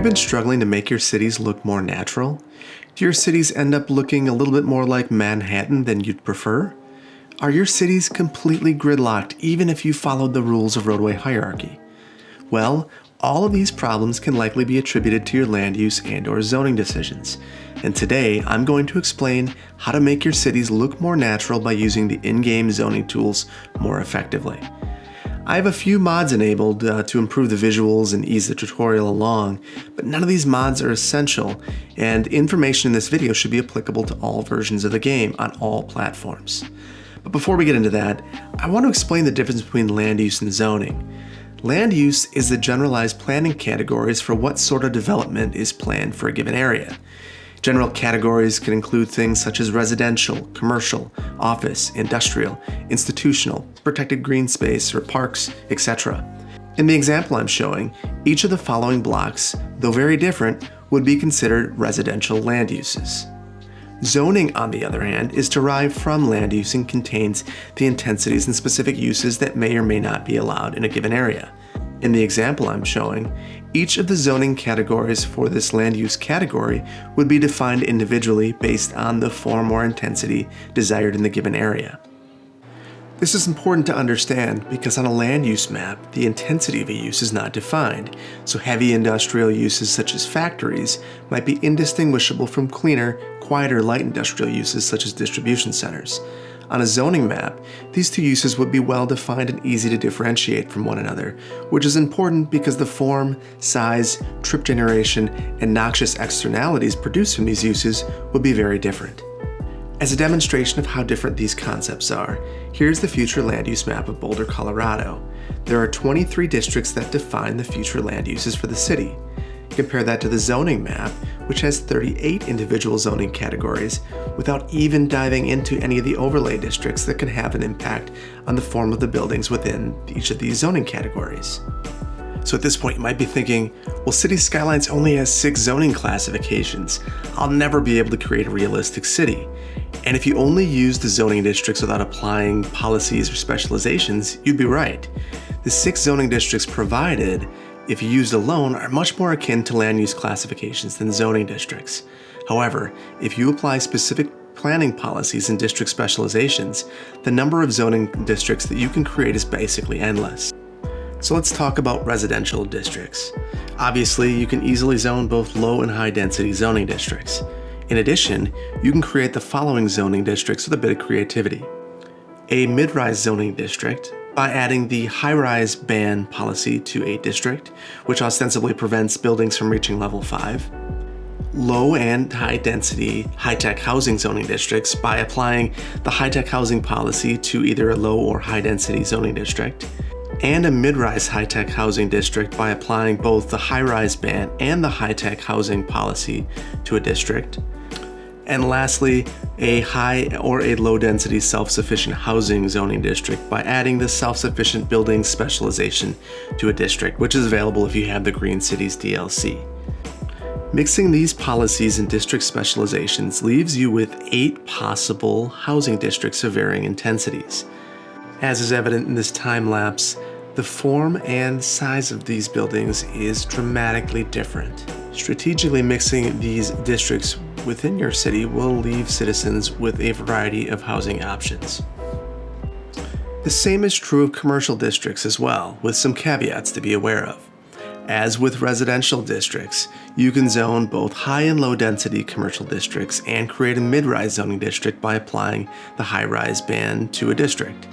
you been struggling to make your cities look more natural? Do your cities end up looking a little bit more like Manhattan than you'd prefer? Are your cities completely gridlocked even if you followed the rules of roadway hierarchy? Well, all of these problems can likely be attributed to your land use and or zoning decisions. And today, I'm going to explain how to make your cities look more natural by using the in-game zoning tools more effectively. I have a few mods enabled uh, to improve the visuals and ease the tutorial along, but none of these mods are essential, and information in this video should be applicable to all versions of the game on all platforms. But before we get into that, I want to explain the difference between land use and zoning. Land use is the generalized planning categories for what sort of development is planned for a given area. General categories can include things such as residential, commercial, office, industrial, institutional, protected green space, or parks, etc. In the example I'm showing, each of the following blocks, though very different, would be considered residential land uses. Zoning, on the other hand, is derived from land use and contains the intensities and specific uses that may or may not be allowed in a given area. In the example I'm showing, each of the zoning categories for this land use category would be defined individually based on the form or intensity desired in the given area. This is important to understand because on a land use map, the intensity of a use is not defined, so heavy industrial uses such as factories might be indistinguishable from cleaner, quieter light industrial uses such as distribution centers. On a zoning map, these two uses would be well defined and easy to differentiate from one another, which is important because the form, size, trip generation, and noxious externalities produced from these uses would be very different. As a demonstration of how different these concepts are, here's the future land use map of Boulder, Colorado. There are 23 districts that define the future land uses for the city. Compare that to the zoning map, which has 38 individual zoning categories, without even diving into any of the overlay districts that can have an impact on the form of the buildings within each of these zoning categories. So at this point you might be thinking, well City Skylines only has six zoning classifications. I'll never be able to create a realistic city. And if you only use the zoning districts without applying policies or specializations, you'd be right. The six zoning districts provided if used alone, are much more akin to land use classifications than zoning districts. However, if you apply specific planning policies and district specializations, the number of zoning districts that you can create is basically endless. So let's talk about residential districts. Obviously, you can easily zone both low and high density zoning districts. In addition, you can create the following zoning districts with a bit of creativity. A mid-rise zoning district by adding the high-rise ban policy to a district, which ostensibly prevents buildings from reaching level 5. Low and high density high-tech housing zoning districts by applying the high-tech housing policy to either a low or high density zoning district. And a mid-rise high-tech housing district by applying both the high-rise ban and the high-tech housing policy to a district. And lastly, a high or a low density self-sufficient housing zoning district by adding the self-sufficient building specialization to a district, which is available if you have the Green Cities DLC. Mixing these policies and district specializations leaves you with eight possible housing districts of varying intensities. As is evident in this time lapse, the form and size of these buildings is dramatically different. Strategically mixing these districts within your city will leave citizens with a variety of housing options. The same is true of commercial districts as well, with some caveats to be aware of. As with residential districts, you can zone both high and low density commercial districts and create a mid-rise zoning district by applying the high-rise ban to a district.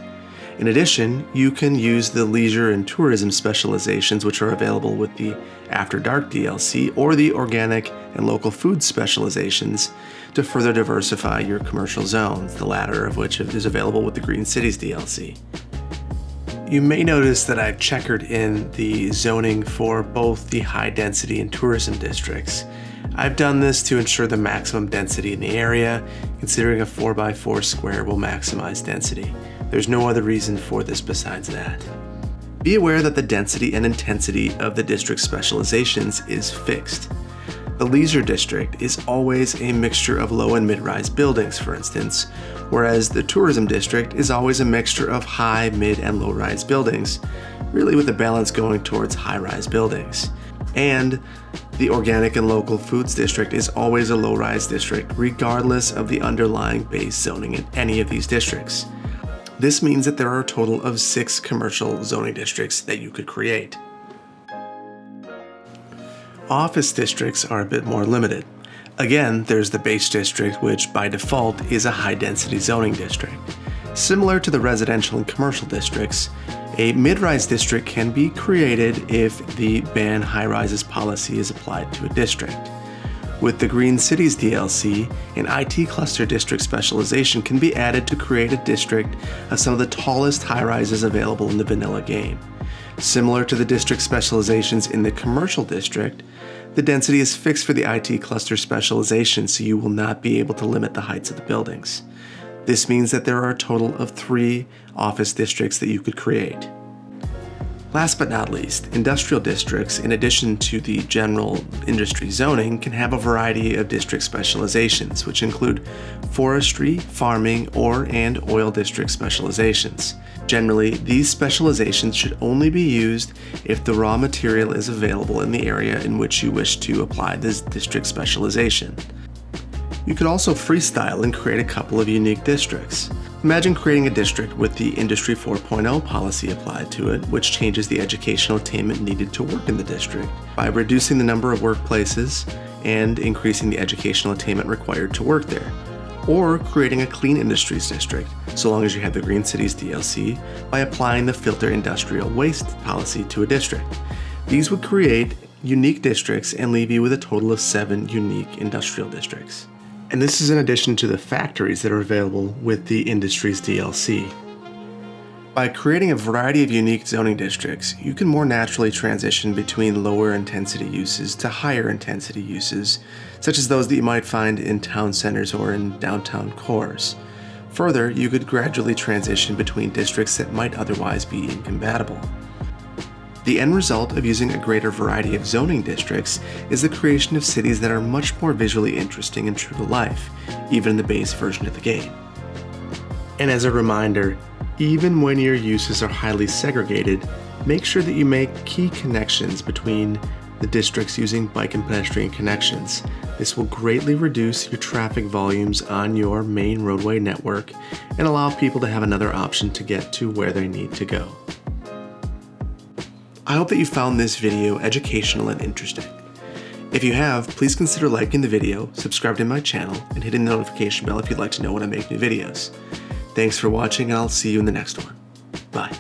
In addition, you can use the leisure and tourism specializations which are available with the After Dark DLC or the organic and local food specializations to further diversify your commercial zones, the latter of which is available with the Green Cities DLC. You may notice that I've checkered in the zoning for both the high density and tourism districts. I've done this to ensure the maximum density in the area, considering a 4x4 square will maximize density. There's no other reason for this besides that. Be aware that the density and intensity of the district specializations is fixed. The leisure district is always a mixture of low and mid-rise buildings, for instance, whereas the tourism district is always a mixture of high, mid, and low-rise buildings, really with a balance going towards high-rise buildings. And The Organic and Local Foods District is always a low-rise district, regardless of the underlying base zoning in any of these districts. This means that there are a total of six commercial zoning districts that you could create. Office districts are a bit more limited. Again, there's the base district, which by default is a high density zoning district. Similar to the residential and commercial districts, a mid-rise district can be created if the ban high-rises policy is applied to a district. With the Green Cities DLC, an IT cluster district specialization can be added to create a district of some of the tallest high-rises available in the vanilla game. Similar to the district specializations in the commercial district, the density is fixed for the IT cluster specialization so you will not be able to limit the heights of the buildings. This means that there are a total of three office districts that you could create. Last but not least, industrial districts, in addition to the general industry zoning, can have a variety of district specializations, which include forestry, farming, ore and oil district specializations. Generally, these specializations should only be used if the raw material is available in the area in which you wish to apply this district specialization. You could also freestyle and create a couple of unique districts. Imagine creating a district with the Industry 4.0 policy applied to it, which changes the educational attainment needed to work in the district by reducing the number of workplaces and increasing the educational attainment required to work there. Or creating a clean industries district, so long as you have the Green Cities DLC, by applying the filter industrial waste policy to a district. These would create unique districts and leave you with a total of seven unique industrial districts. And this is in addition to the factories that are available with the Industries DLC. By creating a variety of unique zoning districts, you can more naturally transition between lower intensity uses to higher intensity uses, such as those that you might find in town centers or in downtown cores. Further, you could gradually transition between districts that might otherwise be incompatible. The end result of using a greater variety of zoning districts is the creation of cities that are much more visually interesting and true to life, even in the base version of the game. And as a reminder, even when your uses are highly segregated, make sure that you make key connections between the districts using bike and pedestrian connections. This will greatly reduce your traffic volumes on your main roadway network and allow people to have another option to get to where they need to go. I hope that you found this video educational and interesting. If you have, please consider liking the video, subscribing to my channel, and hitting the notification bell if you'd like to know when I make new videos. Thanks for watching and I'll see you in the next one. Bye.